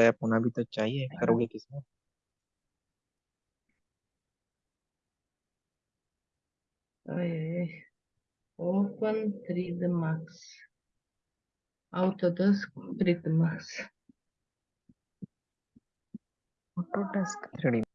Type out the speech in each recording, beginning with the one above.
App होना भी तो चाहिए करोगे किसमें Open 3D Max. Autodesk 3D Max. Autodesk 3D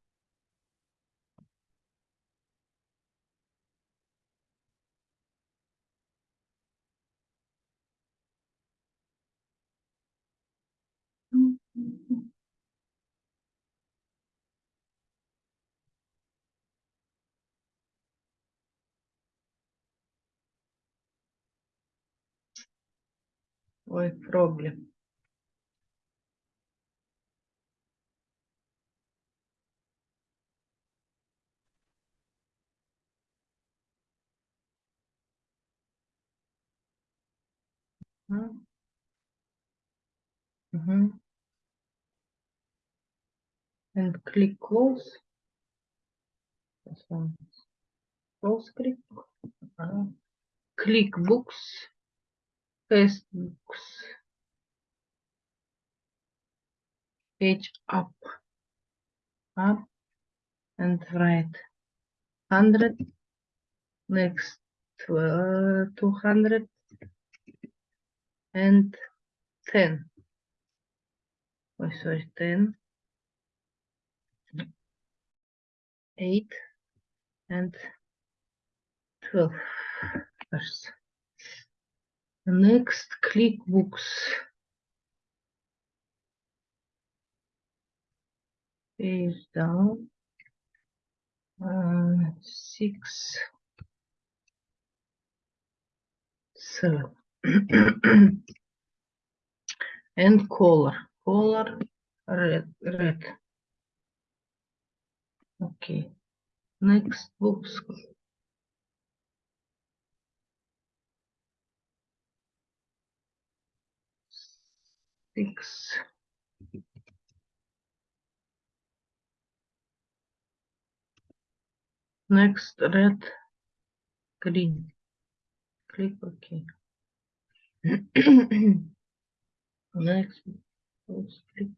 Ой, problem. Mm-hmm. And click close. This one. Close click. Uh, click books. Paste books. Page up. Up and right. 100. Next. Uh, 200 and 10. Oh, sorry, 10, 8, and 12. First. Next, click books. Page down. Uh, six, seven. and color color red red okay next books six next red green. Click ok. Next let's click.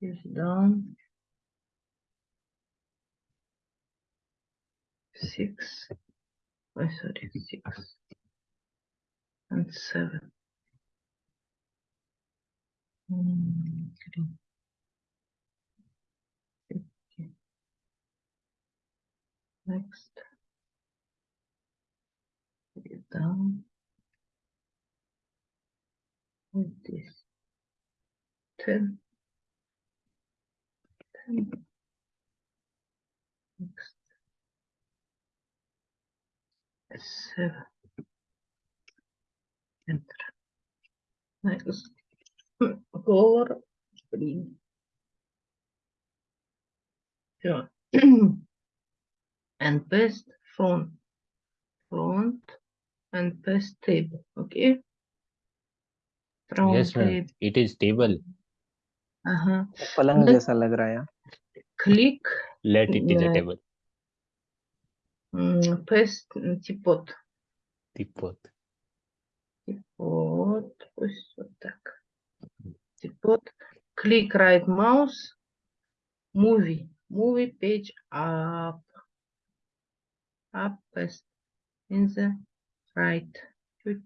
Is done. Six. Oh sorry six and seven Mm, green. Okay. next. Take it down with this. 10 10 next. Seven. Enter. Next color green yeah. and paste front front and paste table okay front Yes, ma'am. table It is table. uh-huh पलंग Next- जैसा लग रहा है यार click Let it is a Yeah. table. м, paste м, teapot Teapot. Вот, пусть вот так. Click right mouse, movie, movie page up, up in the right, чуть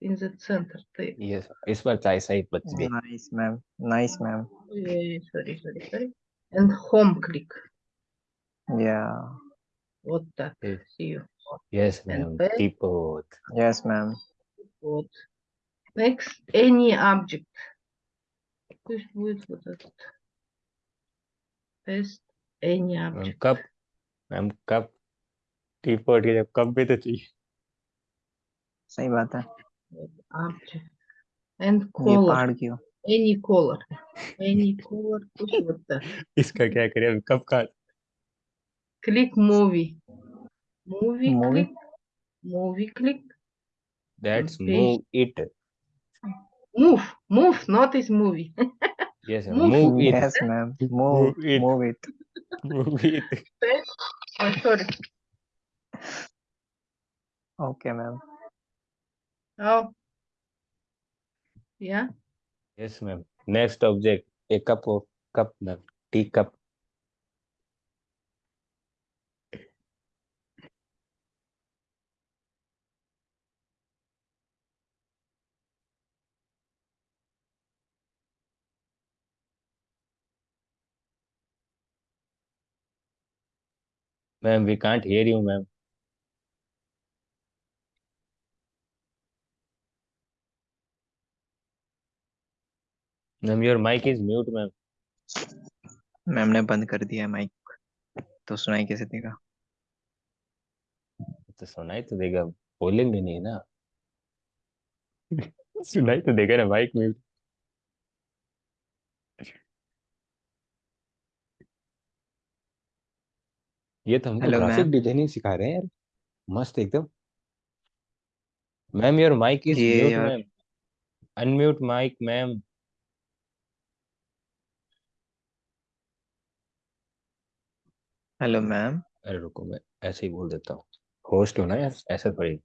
in the center. Yes, it's what I say, but nice, ma'am. Nice, ma'am. Sorry, sorry, sorry. And home click. Yeah. What так. Yes. See you. Yes, ma'am. Yes, ma'am. Yes ma'am вот. Next, any object, пусть будет вот этот, paste any Ma'am, object. cup. Ma'am, cup. Teapot की जब cup भी तो चाहिए. सही बात है object and ये color पहाड़ की हो any color any color пусть вот так इसका क्या करें हम कप का click movie movie Movie? click movie click that's Okay. move it move, move, not is movie. yes, move, move it. Yes, ma'am. Move, move it. Move it. move it. oh, sorry. Okay, ma'am. Oh. Yeah. Yes, ma'am. Next object, a cup of cup, ma'am. Tea cup. Ma'am, we can't hear you, ma'am. Ma'am, your mic is mute, ma'am. Ma'am ने बंद कर दिया mic तो सुनाई कैसे देगा? तो सुनाई तो देगा। बोलेंगे नहीं ना। सुनाई तो देगा ना माइक म्यूट ये तो हमको Hello, ग्राफिक ma'am. डिज़ाइनिंग सिखा रहे हैं यार। मस्त एकदम। मैम योर माइक इज़ ये म्यूट यार- ma'am. Unmute mic ma'am. Hello ma'am. अरे रुको मैं ऐसे ही बोल देता हूँ। होस्ट हो ना यार ऐसा थोड़ी।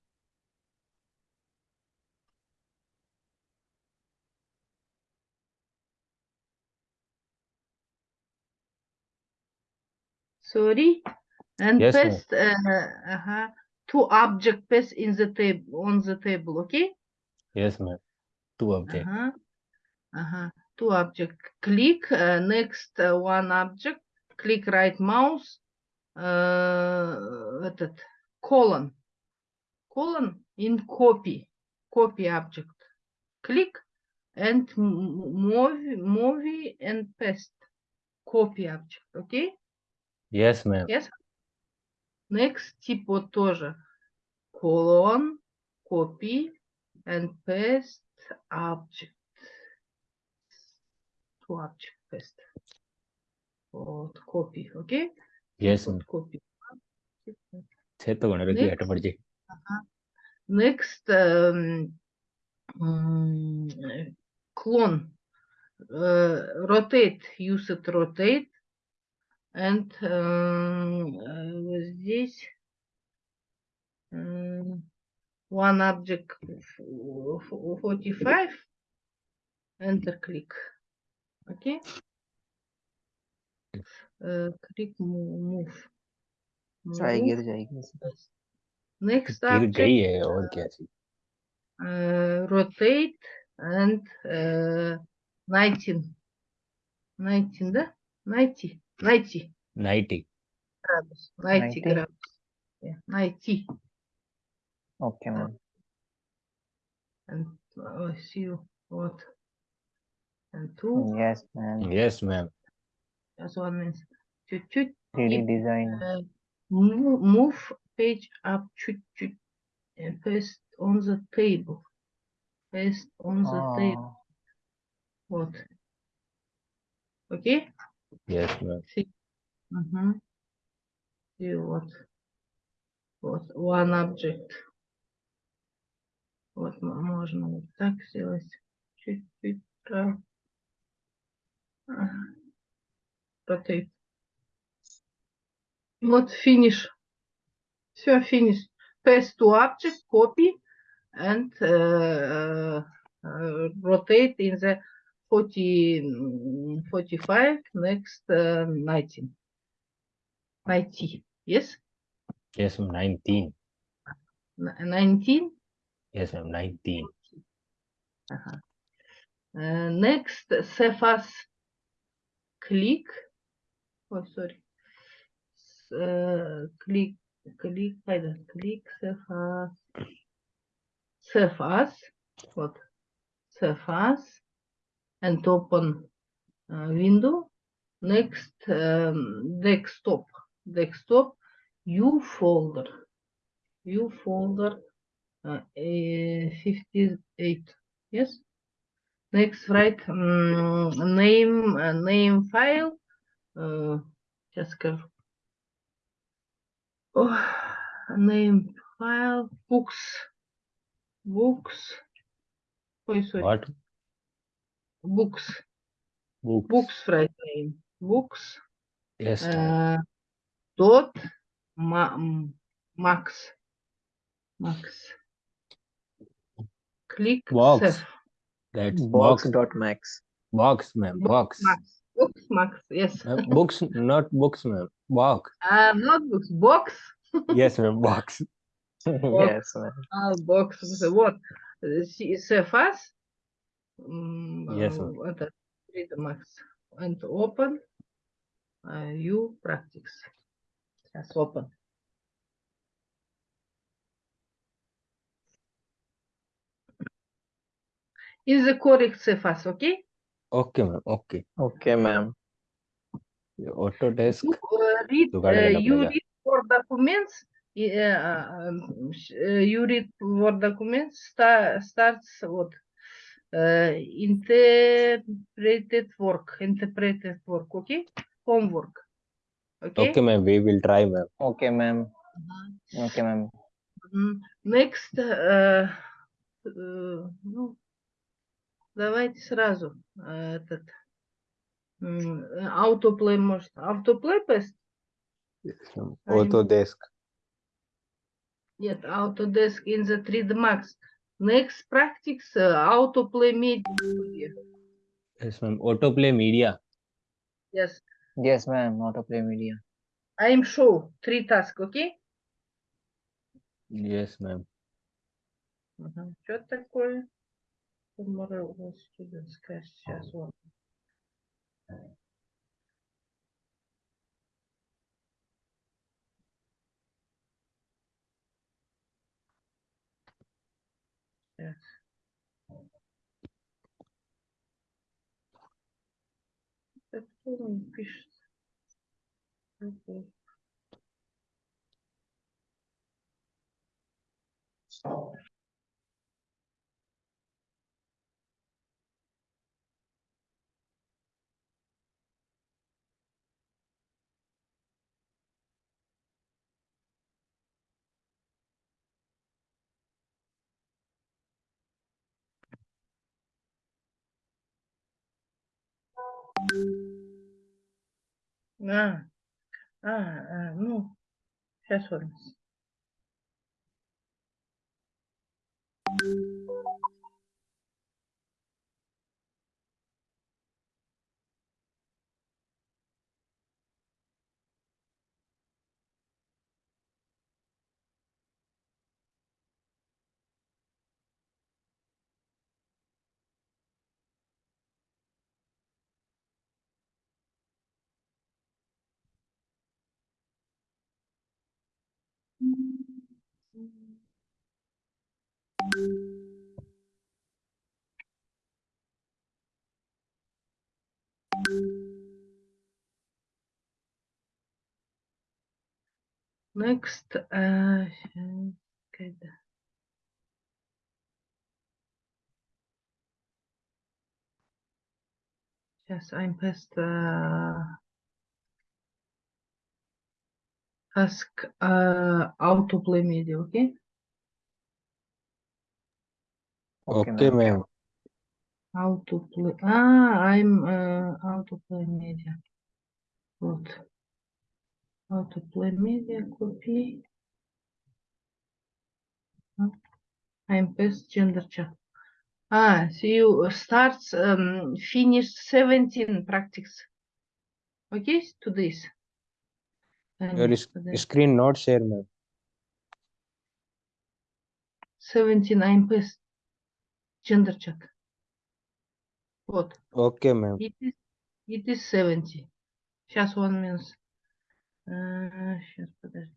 Sorry. and yes, paste uh, uh -huh, two object paste in the table on the table okay? Yes ma'am. Two object. Uh -huh. Uh -huh. two object. Click uh, next uh, one object. Click right mouse uh, этот, colon. Colon in copy copy object. Click and move movie and paste. Copy object okay? Yes ma'am. Yes? Next типа тоже. Colon, copy, and paste object. To object paste. Вот, copy, okay? Yes. Вот, copy. Next, uh, next um, clone. Uh, rotate, use it rotate. And um, uh, вот здесь м, one object f- f- 45 enter click okay uh, click mo- move जाएगी Move. तो जाएगी Yes. next गिर object गई है और क्या चीज uh, rotate and uh, 19 19 да 90 Найти. Ninety. Градус. Найти 90. Найти. Okay, ma'am. And uh, see what? And two. Yes, ma'am. Yes, ma'am. That's what means. Chut chut. 3D design. Uh, move, move page up Chut chut. And paste on the table. Paste on the table. What? Okay? Yes, See. Uh-huh. You what? What one object. Вот можно вот так сделать. Чуть-чуть Вот Rotate. Вот finish. Все, finish. Paste to object, copy and uh, uh, rotate in the 40, 45, next uh, 19. 90, yes? Yes, I'm 19. 19? Yes, I'm 19. Uh -huh. uh, next, Cephas click. Oh, sorry. Uh, click, click, either click, Cephas. Cephas. What? Cephas and open uh, window. Next, um, desktop, desktop, U folder, U folder uh, 58, yes? Next, write um, name, uh, name file, uh, just oh, name file, books, books, oh, sorry. What? books. Books. Books, right name. Books. Yes. Uh, dot ma mm, max. Max. Click box. That's box. box dot max. Box, ma'am. Box. Box. Books, Max. Yes. Uh, books, not books, ma'am. Box. Uh, not books. Box. yes, ma'am. Box. box. Yes, ma'am. Uh, box. What? Uh, she is fast yes, Read the max and open э, uh, you practice. Just open. Is the correct CFAS, okay? Okay, ma'am. Okay. Okay, ma'am. Autodesk. You uh, read, uh, uh, uh, um, uh, you read for documents. Uh, um, you read for documents. Start, starts what? Uh, interpreted work. Interpreted work. Okay. Homework. Okay. Okay, ma'am. We will try, ma'am. Okay, ma'am. Мгм. Okay, ma'am. Мгм. Next. Uh, uh, ну, давайте сразу uh, этот м, autoplay может. Autoplay best? Yes, ma'am. I'm- Autodesk. Нет, Autodesk in the 3D Max. Next practice uh, autoplay media. studio. Yes, ma'am. Autoplay media. Yes, Yes, ma'am. Autoplay media. I'm show three tasks, okay? Yes, ma'am. Что такое? Tomorrow was students class. Сейчас вот. Сейчас. Так кто мне пишет? Окей. А, а, а, ну, сейчас вот. Next, uh, good. Yes, I'm past uh, ask uh, how to play media, okay? Okay, okay ma'am. How to play? Ah, I'm uh, how to play media. What? How to play media? Copy. Ah, I'm past gender chat. Ah, so you starts um, finish 17 practice. Okay, to this. And Your today. screen not share, ma'am. 17, I'm past. Gender chat. Вот. Okay, ma'am. It is, it is 70. Сейчас one minute. Сейчас, подожди.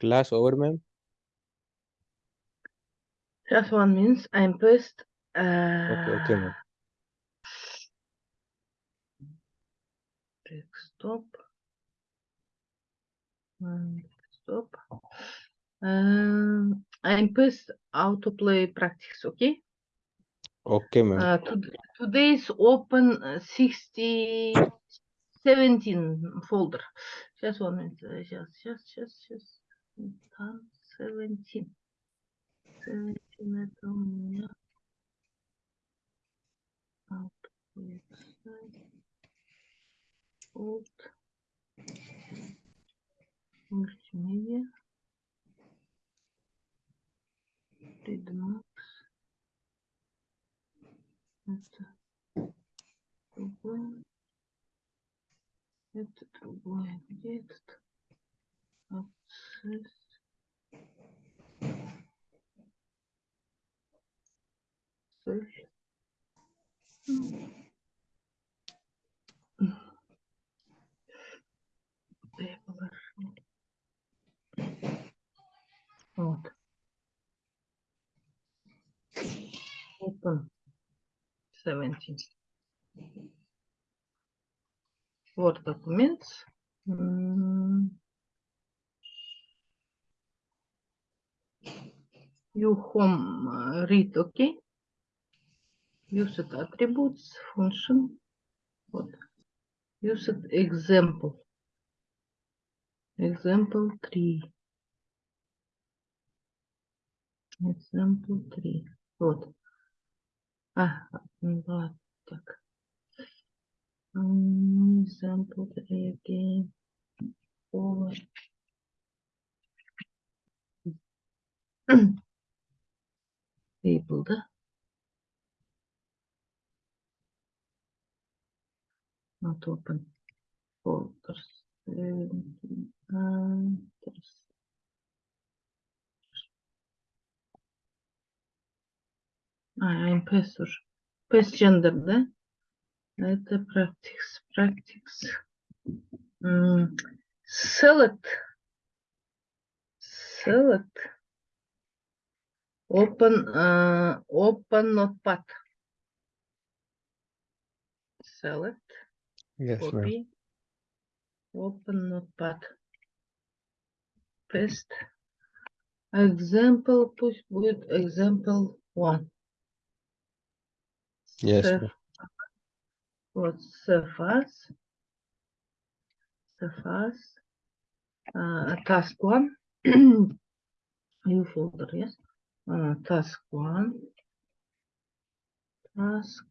Class over, ma'am. Just one means I'm pressed. Okay, okay, ma'am. Desktop. Um, Stop. Um, I'm pressed autoplay practice. Okay. Okay, ma'am. Uh, to- today's open uh, 60, 17 folder. Just one minute. uh, Just, just, just, just. Там 17. 17 это у меня. Output site. Alt. Мультимедиа. Redmax. Это другое. Это другое. Где этот? Вот. Open 17. Word documents. You home uh, read, okay? Used attributes, function. Вот. Used example. Example 3. Example 3. Вот. А, да, так. Example 3 again. Forward. Label'da not open folders. I'm Pastor. Passenger'da evet, practice, practice. Hmm. Select. Select. Open, uh, open notepad. Select. Yes, ma'am. Copy. Open notepad. Paste. Example, пусть будет example one. Yes, Save. ma'am. Вот, save as. Save as. Uh, task one. New folder, yes. Uh, task one. Task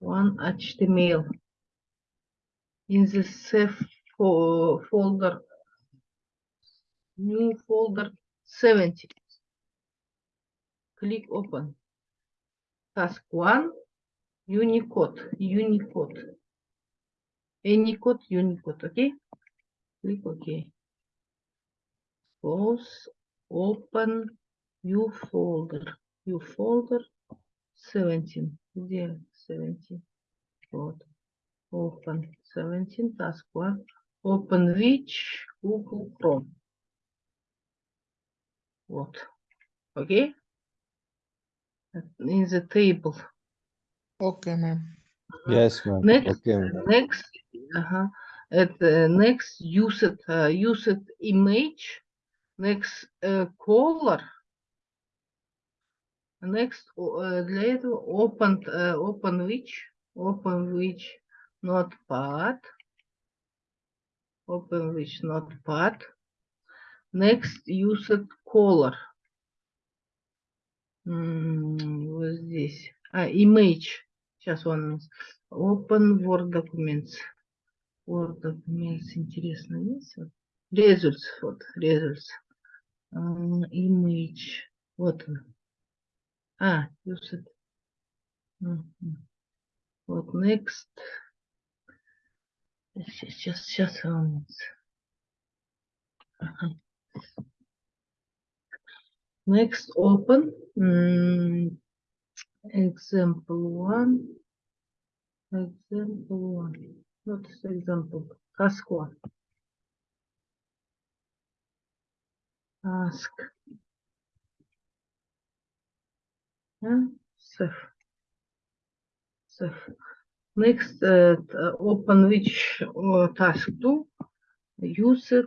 one HTML. In the save fo- folder. New folder 70. Click open. Task one. Unicode. Unicode. Any code, Unicode, okay? Click OK. Close, open, new folder. New folder 17. Где 17? Вот. Open 17, task one. Open which Google Chrome. Вот. Okay? In the table. Okay, ma'am. Yes, ma'am. Next, Okay, ma'am. next, ага, это next used, uh, used image, next uh, color, Next э, для этого open, э, open which, open which notepad, open which notepad, next used color. Вот здесь. А, image. Сейчас он. Open Word Documents. Word Documents. Интересно, есть? Results. Вот, results. Image. Вот он. Ah, use it. Mm -hmm. What next? It's just, just, just um, uh -huh. Next, open mm, example one. Example one. Not example. Ask one. Ask. Yeah, save. Save. Next, uh, t- uh, open which uh, task two, use it.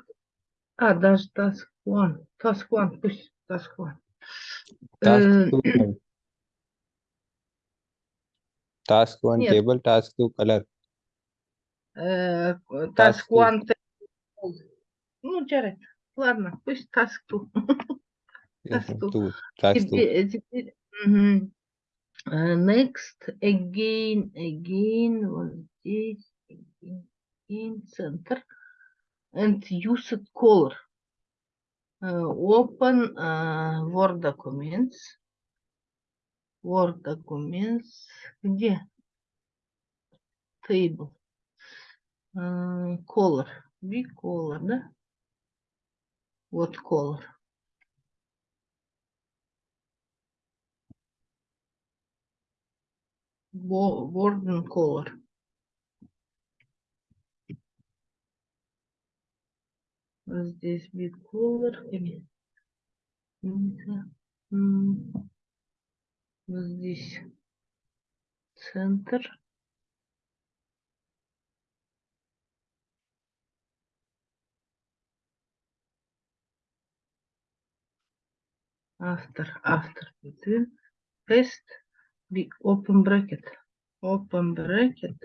А, даже task one, task one, пусть task one. Task Э, two. and Task one Нет. table, task two color. э, Task task two. one, table. ну, Джаред, ладно, пусть task two. Yes, Task ma'am, two. two, task two. Теперь, теперь, мгм. Э, next, again, again, вот здесь, again, again, center, and use it color. Э, open э, Word documents, Word documents, где? Table, Э, color, big color, да? Вот color. Word and Color. Здесь вид Color. Здесь центр. автор, автор, пейст. big open bracket, open bracket,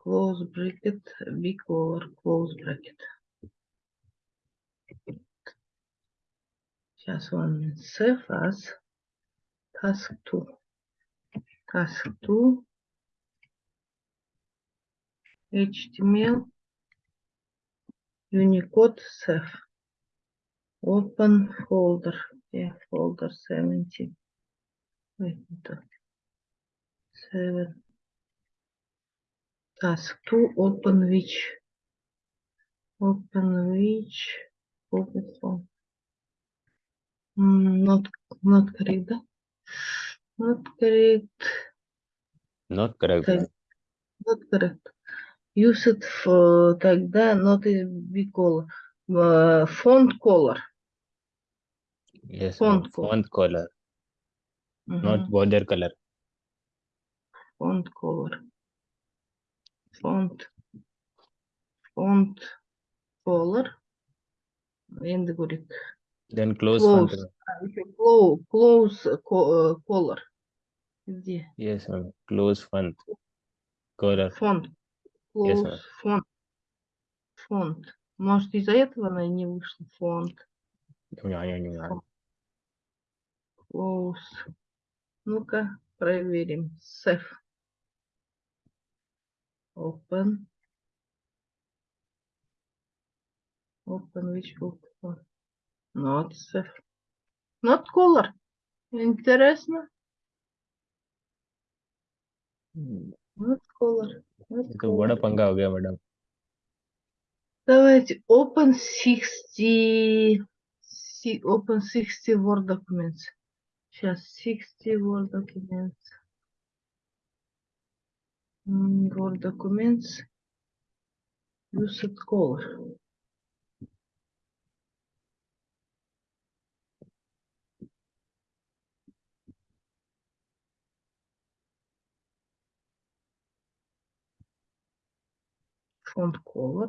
close bracket, big or close bracket. Just one minute. Save as task two. Task two. HTML Unicode save. Open folder. Yeah, folder 70. Wait, Seven. Task 2. Open which? Open which? Open form. Mm, Not, not correct, да? Not correct. Not correct. Так, ma'am. not correct. Use it for тогда not a big color. Uh, font color. Yes, ma'am, Font color. font color, not Мгм. border color. Font color. Font. Font color. And говорит Then close font. Close. а, еще close, close uh, co- uh, color. Где? Yes, ma'am, close font color. Yes, Close ma'am. фонд. Фонд. Может, из-за этого она и не вышла. Фонд. Close. Ну-ка, проверим. Save Open. Open which book? Not save. Not color. Интересно. Hmm, Not color. Not ये तो बड़ा color. पंगा हो गया madam Давайте. Open 60. си- Open 60 Word documents. Сейчас 60 Word documents. Word documents use it color. Font color.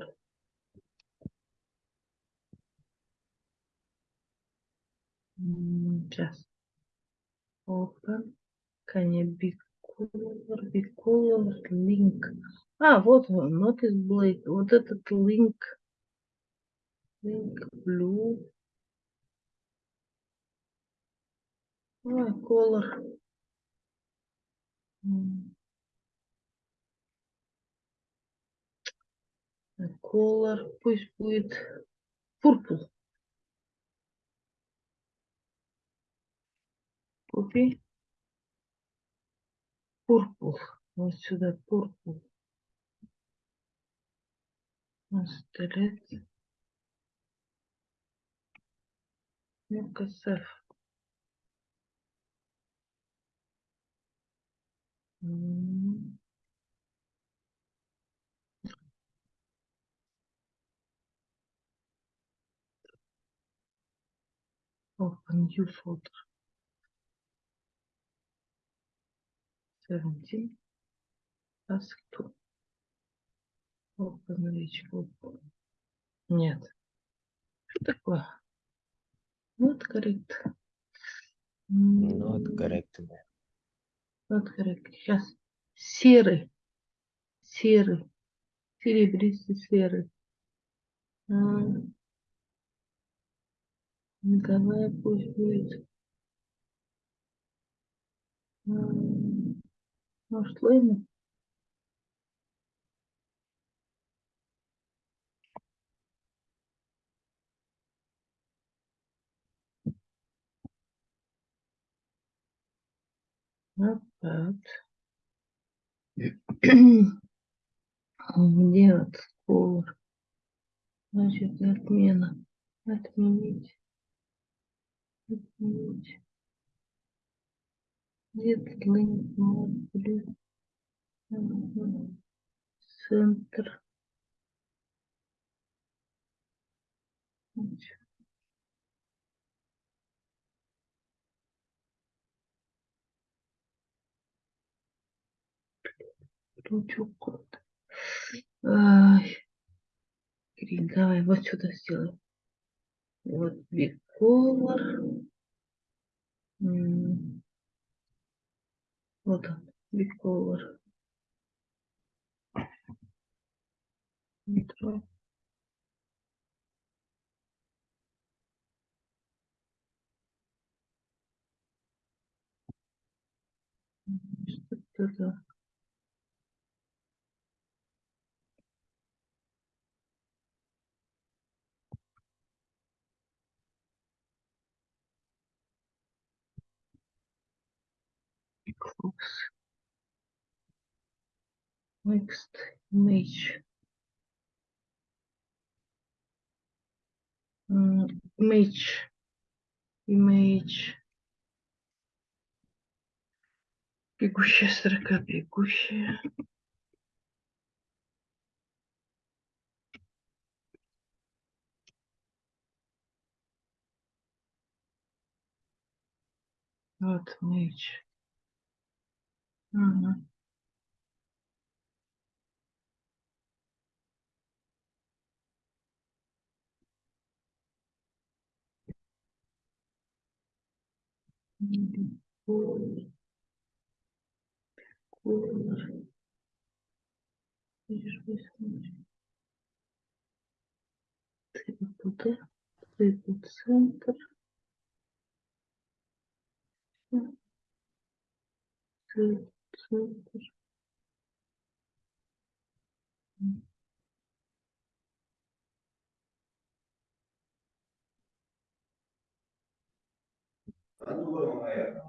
Just open. Can you big color, color, link. А, вот он, notice blade. Вот этот link. Link blue. А, color. Color. Пусть будет purple. Купи. Purple. Вот сюда purple. Оставить. Ну-ка, save. М. Open new folder. 17. Task 2. Open group. Нет. Что такое? Not correct. Not correct. Not correct. Сейчас. Серый. Серый. Серебристый серый. Ну, Давай пусть будет. М, Başlayın. Evet. А где от скор? Значит, отмена. Отменить. Отменить. Светлый э, центр. Ручу код. Давай вот сюда сделаем. Вот big. Вот он, биколор. Метро. Что это? Fox. Next image. М, Image. Image. Бегущая строка, бегущая. Вот Uhum. Uhum. Cor, cor, expressões, tributa, tributo center, tributo. супер. Надумала моя.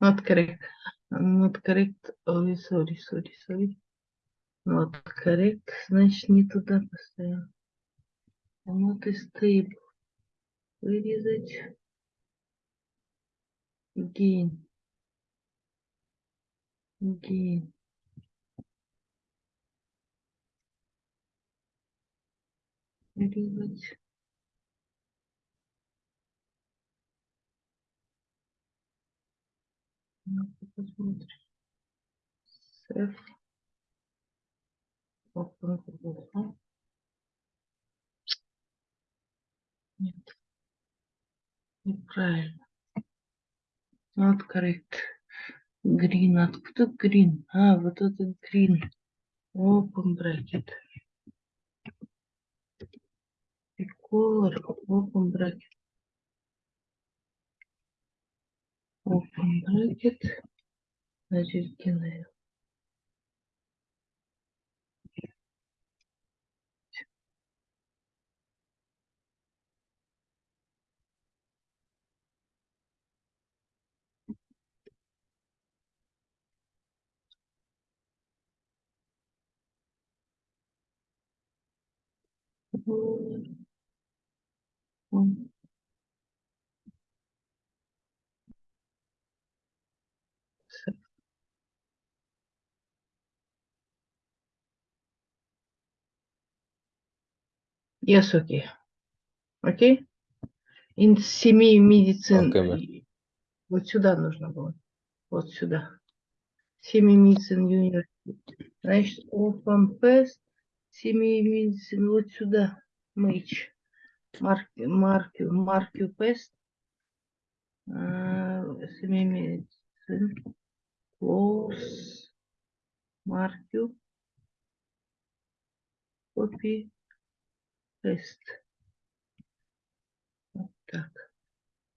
Not correct. Ой, sorry, sorry, sorry. Correct. Значит, не туда поставил. Not is stable. Вырезать. Gain. Gain. Вырезать. Посмотрим. Save. Нет. Неправильно. Not correct. Green. Откуда green? А, вот это green. Open bracket. И color. Open bracket. Open bracket. acırgınlıyor. Bu, bu. Yes, okay. Окей? In семи медицин. Вот сюда нужно было. Вот сюда. Семи медицин университет. Значит, open pest. Семи медицин. Вот сюда. Мыч. Марки, марки, марки пест. Семи медицин. Close. Маркю. Copy. Paste. Вот так.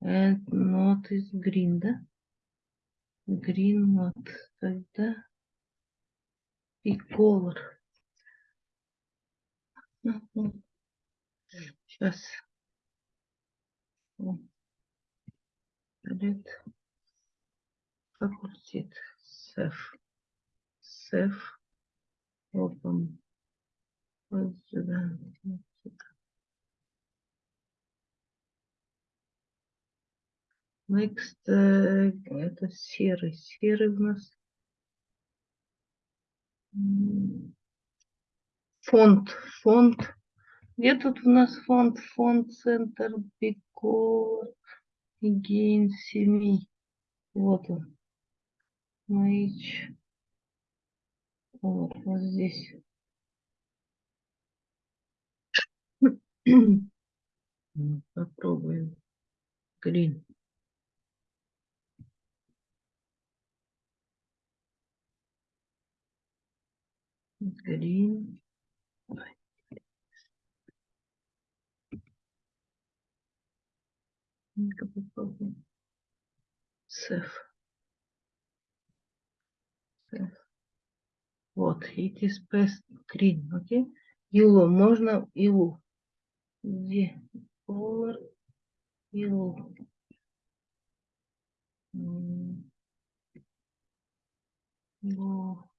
And not is green, да? Green not. Тогда и color. Сейчас. Red. Факультет. Save. Save. Open. Вот сюда. вот сюда. Next. э, Это серый. Серый у нас. Фонд. Фонд. Где тут у нас фонд? Фонд центр Бикор. Гейн семи. Вот он. Мейч. Вот, вот здесь. Ну, Попробуем. Грин. green. Self. Self. Вот, it is best green, окей? Okay? Yellow, можно yellow. Где? Color, yellow. Yellow.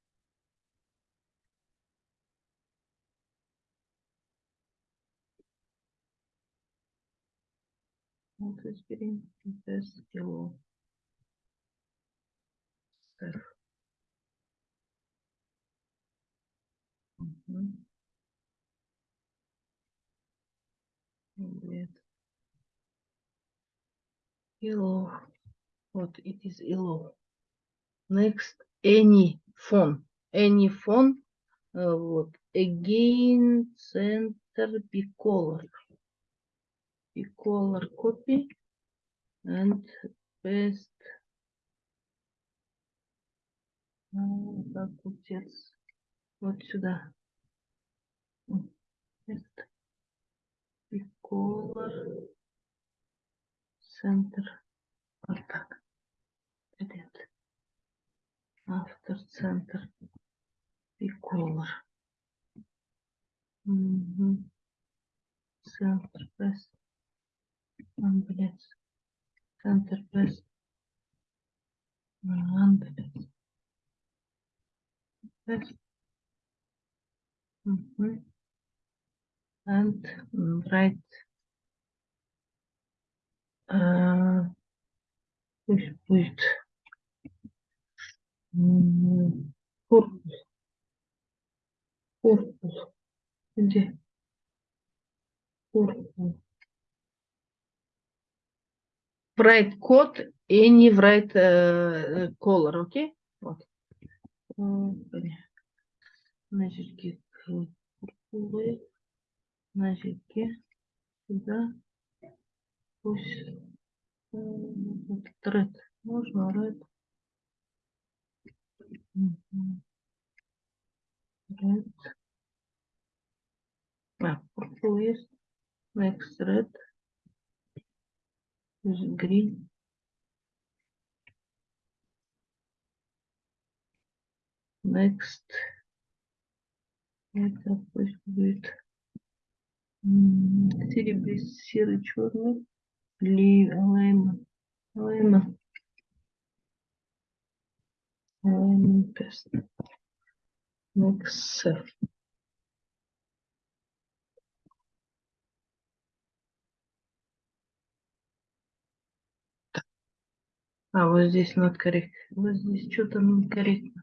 want to experience this yellow. Mm -hmm. Indeed. Yellow, what it is yellow. Next, any phone, any phone, uh, what again, center be color. и color copy and paste. Ну, так, отец. Вот сюда. Paste. И color center. Вот так. Привет. Автор центр и color. Угу. Центр best. Ам, блядь. Центр, paste. Ам, блядь. Paste. Мгм. And м, right. а, Пусть будет. м, Корпус. Корпус. Где? Корпус. write код и не write э, э, color, окей? Вот. Значит, значит, сюда, пусть э, тред, можно ред. Ред. А, есть. Next red green next. Это пусть будет серебристый серый черный лейма лейма лейма next. self А, вот здесь correct. Вот здесь что-то некорректно.